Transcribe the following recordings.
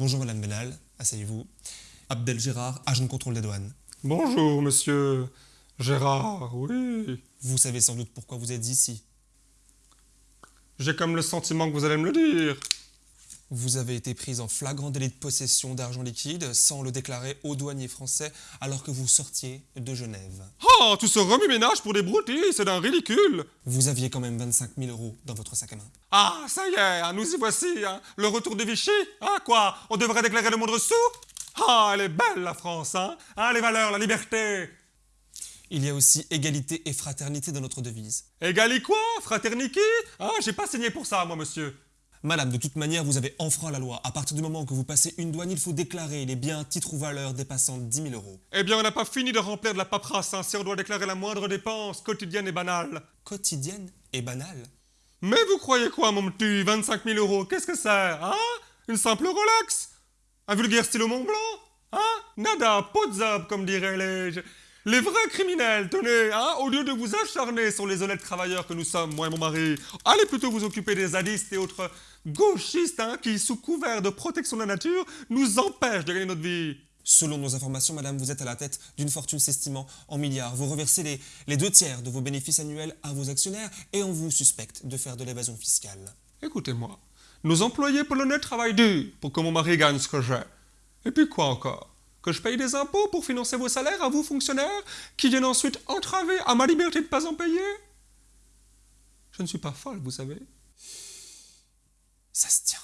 Bonjour Madame Benal, asseyez-vous. Abdel Gérard, agent de contrôle des douanes. Bonjour, monsieur Gérard, oui. Vous savez sans doute pourquoi vous êtes ici. J'ai comme le sentiment que vous allez me le dire. Vous avez été prise en flagrant délit de possession d'argent liquide sans le déclarer aux douaniers français alors que vous sortiez de Genève. Oh, tout ce remue-ménage pour des broutilles, c'est d'un ridicule. Vous aviez quand même 25 000 euros dans votre sac à main. Ah, ça y est, hein, nous y voici, hein. le retour de Vichy. Ah, quoi? On devrait déclarer le moindre sou? Ah, elle est belle, la France, hein, hein Les valeurs, la liberté il y a aussi égalité et fraternité dans notre devise. Égalité quoi? Fraternité? Ah, j'ai pas signé pour ça, moi, monsieur. Madame, de toute manière, vous avez enfreint la loi. À partir du moment que vous passez une douane, il faut déclarer les biens, titres ou valeurs dépassant 10 000 euros. Eh bien, on n'a pas fini de remplir de la paperasse, hein, si on doit déclarer la moindre dépense, quotidienne et banale. Quotidienne et banale? Mais vous croyez quoi, mon petit 25 000 euros, qu'est-ce que c'est Hein? Une simple Rolex? Un vulgaire stylo Mont Blanc? Hein? Nada, pot comme diraient les... Les vrais criminels, tenez, hein, au lieu de vous acharner sur les honnêtes travailleurs que nous sommes, moi et mon mari, allez plutôt vous occuper des zadistes et autres gauchistes hein, qui, sous couvert de protection de la nature, nous empêchent de gagner notre vie. Selon nos informations, madame, vous êtes à la tête d'une fortune s'estimant en milliards. Vous reversez les, les deux tiers de vos bénéfices annuels à vos actionnaires et on vous suspecte de faire de l'évasion fiscale. Écoutez-moi, nos employés polonais travaillent dur pour que mon mari gagne ce que j'ai. Et puis quoi encore? Que je paye des impôts pour financer vos salaires à vous, fonctionnaires, qui viennent ensuite entraver à ma liberté de ne pas en payer? Je ne suis pas folle, vous savez. Ça se tient.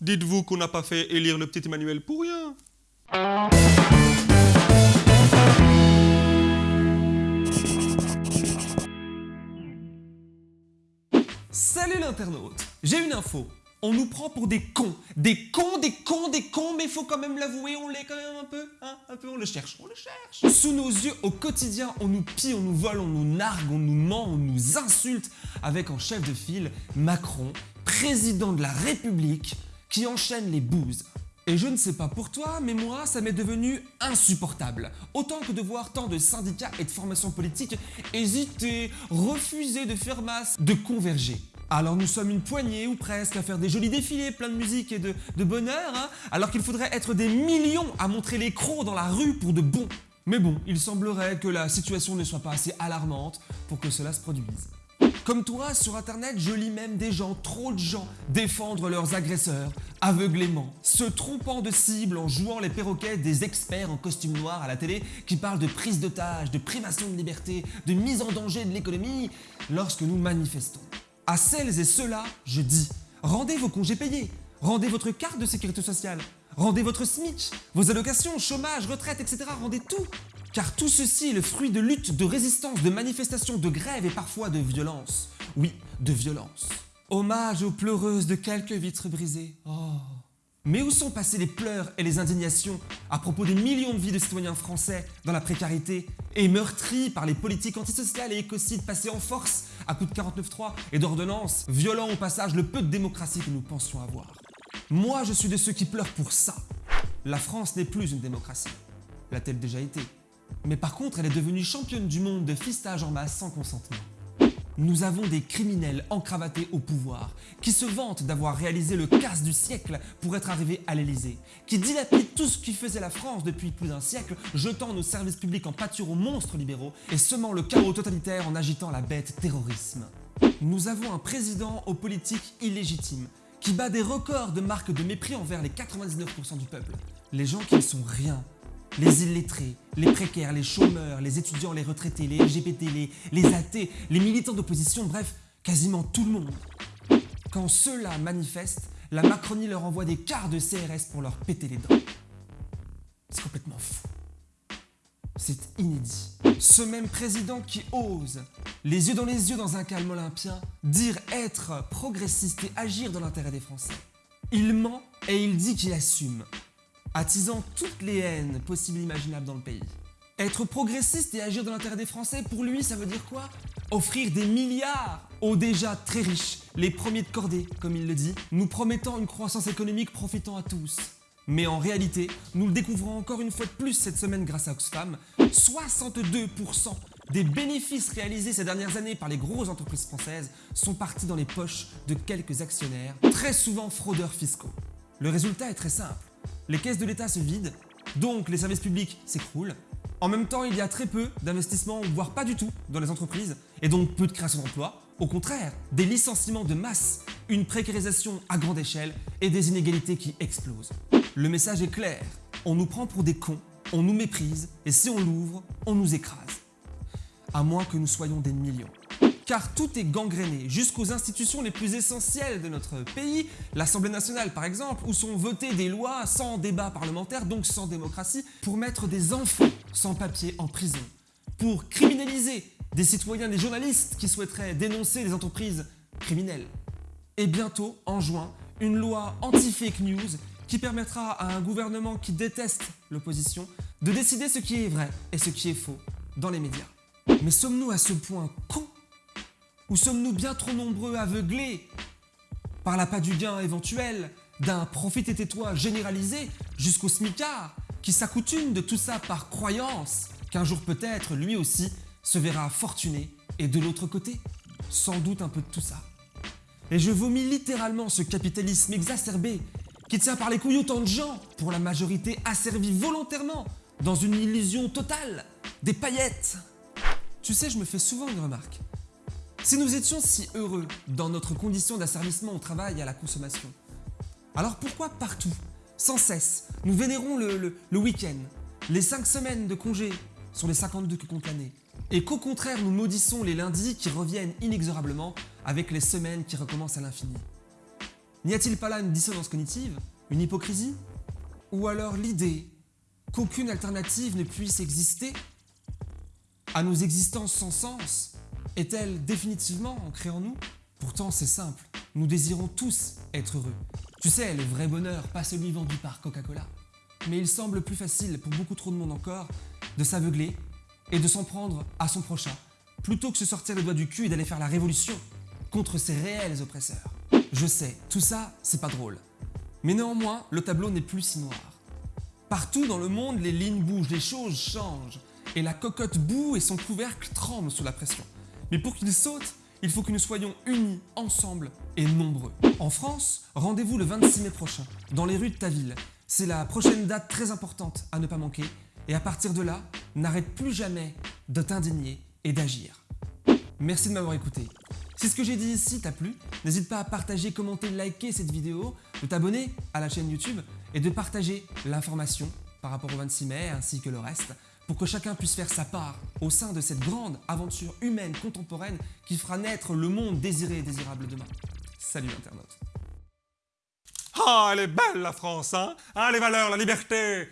Dites-vous qu'on n'a pas fait élire le petit Emmanuel pour rien. Salut l'internaute J'ai une info on nous prend pour des cons. Des cons, des cons, des cons, mais il faut quand même l'avouer, on l'est quand même un peu, hein, un peu, on le cherche, on le cherche. Sous nos yeux, au quotidien, on nous pille, on nous vole, on nous nargue, on nous ment, on nous insulte, avec en chef de file Macron, président de la République, qui enchaîne les bouses. Et je ne sais pas pour toi, mais moi, ça m'est devenu insupportable. Autant que de voir tant de syndicats et de formations politiques hésiter, refuser de faire masse, de converger. Alors nous sommes une poignée ou presque à faire des jolis défilés plein de musique et de, bonheur, hein, alors qu'il faudrait être des millions à montrer les crocs dans la rue pour de bon. Mais bon, il semblerait que la situation ne soit pas assez alarmante pour que cela se produise. Comme toi, sur internet, je lis même des gens, trop de gens, défendre leurs agresseurs, aveuglément, se trompant de cible en jouant les perroquets des experts en costume noir à la télé qui parlent de prise d'otage, de privation de liberté, de mise en danger de l'économie lorsque nous manifestons. À celles et ceux-là, je dis, rendez vos congés payés, rendez votre carte de sécurité sociale, rendez votre SMIC, vos allocations, chômage, retraite, etc. Rendez tout Car tout ceci est le fruit de luttes, de résistance, de manifestations, de grèves et parfois de violence. Oui, de violence. Hommage aux pleureuses de quelques vitres brisées. Oh mais où sont passées les pleurs et les indignations à propos des millions de vies de citoyens français dans la précarité et meurtris par les politiques antisociales et écocides passées en force à coups de 49.3 et d'ordonnances, violant au passage le peu de démocratie que nous pensions avoir? Moi, je suis de ceux qui pleurent pour ça. La France n'est plus une démocratie. L'a-t-elle déjà été? Mais par contre, elle est devenue championne du monde de fistage en masse sans consentement. Nous avons des criminels encravatés au pouvoir qui se vantent d'avoir réalisé le casse du siècle pour être arrivés à l'Elysée, qui dilapident tout ce qui faisait la France depuis plus d'un siècle, jetant nos services publics en pâture aux monstres libéraux et semant le chaos totalitaire en agitant la bête terrorisme. Nous avons un président aux politiques illégitimes qui bat des records de marques de mépris envers les 99% du peuple. Les gens qui ne sont rien les illettrés, les précaires, les chômeurs, les étudiants, les retraités, les LGBT, les, athées, les militants d'opposition, bref, quasiment tout le monde. Quand ceux-là manifestent, la Macronie leur envoie des quarts de CRS pour leur péter les dents. C'est complètement fou. C'est inédit. Ce même président qui ose, les yeux dans les yeux dans un calme olympien, dire être progressiste et agir dans l'intérêt des Français. Il ment et il dit qu'il assume attisant toutes les haines possibles et imaginables dans le pays. Être progressiste et agir dans l'intérêt des Français, pour lui, ça veut dire quoi? Offrir des milliards aux déjà très riches, les premiers de cordée, comme il le dit, nous promettant une croissance économique profitant à tous. Mais en réalité, nous le découvrons encore une fois de plus cette semaine grâce à Oxfam, 62% des bénéfices réalisés ces dernières années par les grosses entreprises françaises sont partis dans les poches de quelques actionnaires, très souvent fraudeurs fiscaux. Le résultat est très simple. Les caisses de l'État se vident, donc les services publics s'écroulent. En même temps, il y a très peu d'investissements, voire pas du tout, dans les entreprises, et donc peu de création d'emplois. Au contraire, des licenciements de masse, une précarisation à grande échelle et des inégalités qui explosent. Le message est clair, on nous prend pour des cons, on nous méprise, et si on l'ouvre, on nous écrase. À moins que nous soyons des millions car tout est gangréné, jusqu'aux institutions les plus essentielles de notre pays, l'Assemblée nationale par exemple, où sont votées des lois sans débat parlementaire, donc sans démocratie, pour mettre des enfants sans papier en prison, pour criminaliser des citoyens, des journalistes qui souhaiteraient dénoncer des entreprises criminelles. Et bientôt, en juin, une loi anti-fake news qui permettra à un gouvernement qui déteste l'opposition de décider ce qui est vrai et ce qui est faux dans les médias. Mais sommes-nous à ce point cons? Ou sommes-nous bien trop nombreux aveuglés par l'appât du gain éventuel d'un profit et tais-toi généralisé jusqu'au smicard qui s'accoutume de tout ça par croyance qu'un jour peut-être lui aussi se verra fortuné et de l'autre côté Sans doute un peu de tout ça. Et je vomis littéralement ce capitalisme exacerbé qui tient par les couilles autant de gens, pour la majorité asservis volontairement, dans une illusion totale, des paillettes. Tu sais, je me fais souvent une remarque. Si nous étions si heureux dans notre condition d'asservissement au travail et à la consommation, alors pourquoi partout, sans cesse, nous vénérons le, week-end, les 5 semaines de congé sur les 52 que compte l'année, et qu'au contraire nous maudissons les lundis qui reviennent inexorablement avec les semaines qui recommencent à l'infini? N'y a-t-il pas là une dissonance cognitive Une hypocrisie? Ou alors l'idée qu'aucune alternative ne puisse exister à nos existences sans sens est-elle définitivement ancrée en nous? Pourtant, c'est simple. Nous désirons tous être heureux. Tu sais, le vrai bonheur, pas celui vendu par Coca-Cola. Mais il semble plus facile pour beaucoup trop de monde encore de s'aveugler et de s'en prendre à son prochain, plutôt que se sortir les doigts du cul et d'aller faire la révolution contre ces réels oppresseurs. Je sais, tout ça, c'est pas drôle. Mais néanmoins, le tableau n'est plus si noir. Partout dans le monde, les lignes bougent, les choses changent, et la cocotte boue et son couvercle tremble sous la pression. Mais pour qu'il saute, il faut que nous soyons unis, ensemble et nombreux. En France, rendez-vous le 26 mai prochain, dans les rues de ta ville. C'est la prochaine date très importante à ne pas manquer. Et à partir de là, n'arrête plus jamais de t'indigner et d'agir. Merci de m'avoir écouté. Si ce que j'ai dit ici t'a plu, n'hésite pas à partager, commenter, liker cette vidéo, de t'abonner à la chaîne YouTube et de partager l'information par rapport au 26 mai ainsi que le reste pour que chacun puisse faire sa part au sein de cette grande aventure humaine contemporaine qui fera naître le monde désiré et désirable demain. Salut l'internaute. Ah, elle est belle la France, hein, hein Les valeurs, la liberté,